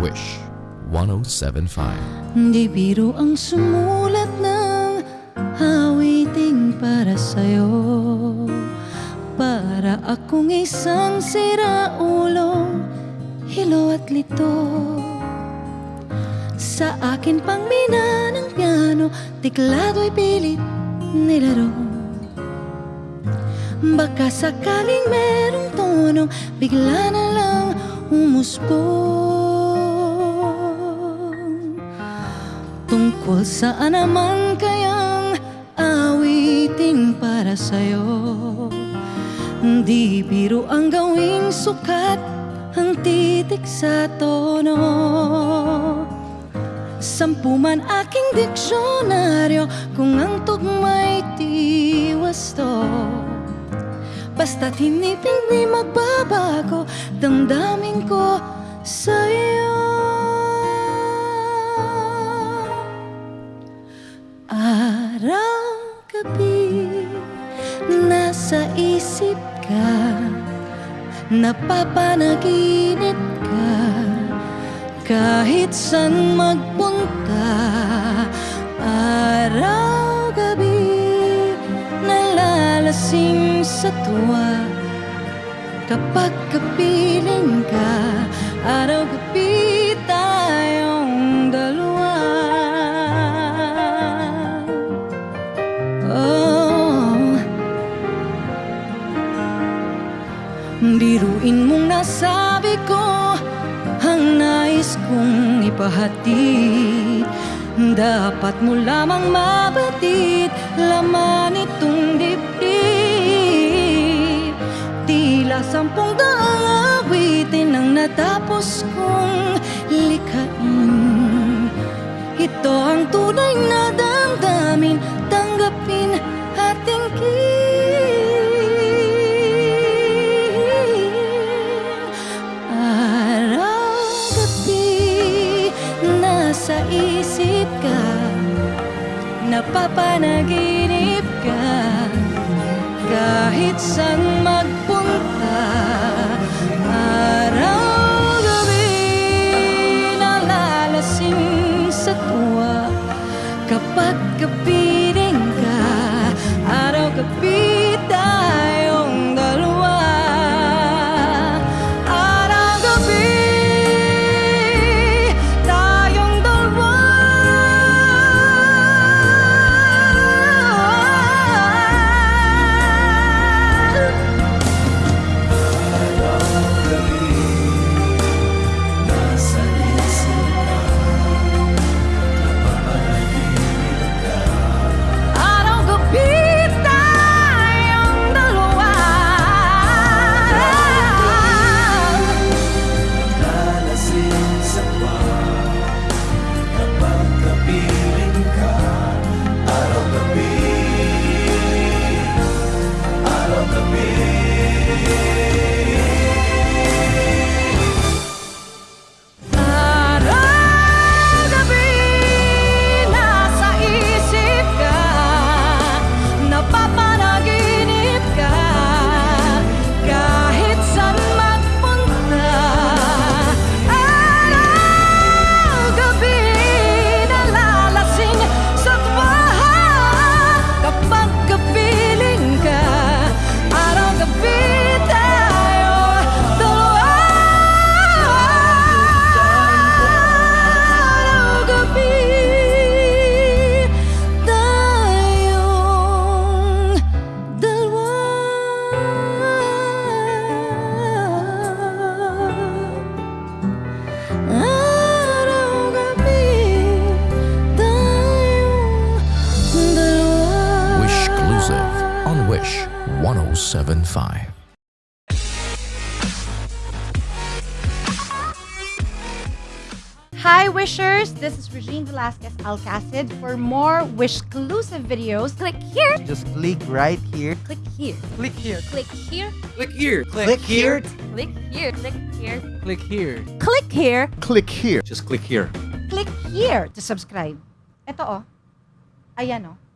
Wish 107.5 Di biro ang sumulat ng awiting para sa'yo. Para akong isang sira siraulo Hilo at lito. Sa akin pang mina ng piano teklado Tiklado'y pilit nilaro. Baka sakaling merong tonong, bigla na lang umusbong Tungkol saan naman kayang awiting para sa'yo. Di biro ang gawing sukat ang titik sa tono. Sampu man aking diksyonaryo kung ang tugma'y tiwasto Basta't hindi magbabago Damdamin ko sa'yo. Araw-gabi Nasa isip ka Napapanaginip ka. Kahit san magpunta Nalalasing sa tuwa. Kapag kapiling ka Araw-gabi tayong dalawa. Oh. Biruin mong nasabi ko Ang nais kong ipahatid Dapat mo lamang mabatid Laman itong dibdib Tila sampung daang awitin Ang natapos kong likhain. Ito ang tunay na damdamin Tanggapin at tingin Araw-gabi Nasa isip ka Napapanaginip ka. Kahit saan magpunta Kapag kapiling on Wish 1075. Hi Wishers, this is Regine Velasquez Alcacid. For more Wish-exclusive videos, click here, Just click right here. click here, Click here. click here, Click here. Click here. click here, click here, Click here. click here, Click here. Just click here. click here to subscribe. Ito oh. Ayan oh.